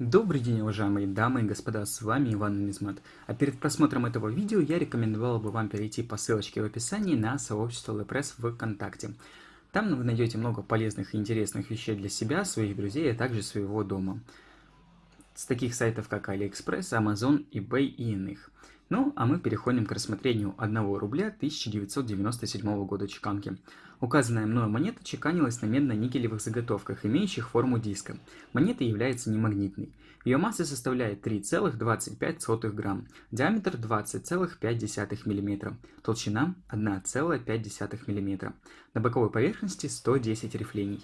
Добрый день, уважаемые дамы и господа, с вами Иван Нумизмат. А перед просмотром этого видео я рекомендовал бы вам перейти по ссылочке в описании на сообщество в ВКонтакте. Там вы найдете много полезных и интересных вещей для себя, своих друзей, а также своего дома. С таких сайтов, как AliExpress, Amazon, eBay и иных. Ну, а мы переходим к рассмотрению 1 рубля 1997 года чеканки. Указанная мною монета чеканилась на медно-никелевых заготовках, имеющих форму диска. Монета является немагнитной. Ее масса составляет 3,25 грамм, диаметр 20,5 мм, толщина 1,5 мм. На боковой поверхности 110 рифлений.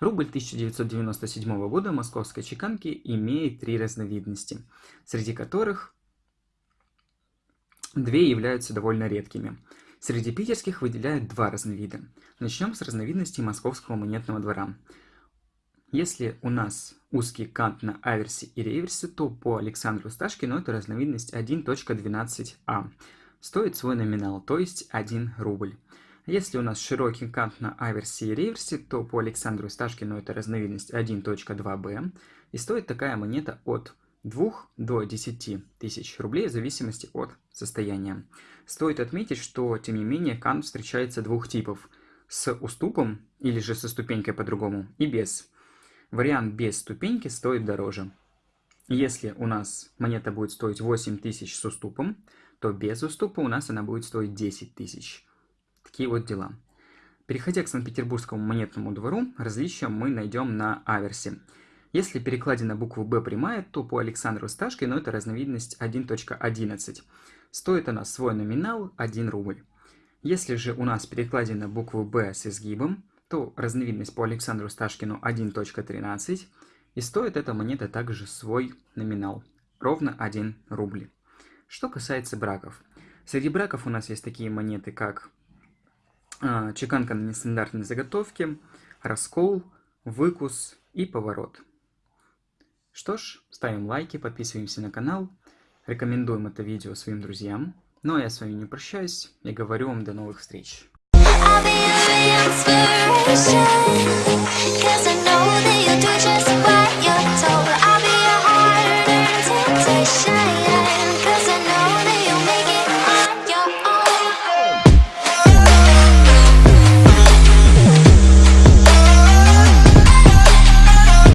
Рубль 1997 года московской чеканки имеет три разновидности, среди которых Две являются довольно редкими. Среди питерских выделяют два разновида. Начнем с разновидностей московского монетного двора. Если у нас узкий кант на аверсе и реверсе, то по Александру Сташкину это разновидность 1.12а. Стоит свой номинал, то есть 1 рубль. Если у нас широкий кант на аверсе и реверсе, то по Александру Сташкину это разновидность 1.2b. И стоит такая монета от 2 до 10 тысяч рублей в зависимости от состояния. Стоит отметить, что, тем не менее, кант встречается двух типов. С уступом, или же со ступенькой по-другому, и без. Вариант без ступеньки стоит дороже. Если у нас монета будет стоить 8 тысяч с уступом, то без уступа у нас она будет стоить 10 тысяч. Такие вот дела. Переходя к Санкт-Петербургскому монетному двору, различия мы найдем на аверсе. Если перекладина буквы «Б» прямая, то по Александру Сташкину это разновидность 1.11. Стоит она свой номинал 1 рубль. Если же у нас перекладина буквы «Б» с изгибом, то разновидность по Александру Сташкину 1.13, и стоит эта монета также свой номинал, ровно 1 рубль. Что касается браков. Среди браков у нас есть такие монеты, как э, чеканка на нестандартной заготовке, раскол, выкус и поворот. Что ж, ставим лайки, подписываемся на канал, рекомендуем это видео своим друзьям. Ну а я с вами не прощаюсь и говорю вам до новых встреч. I'll be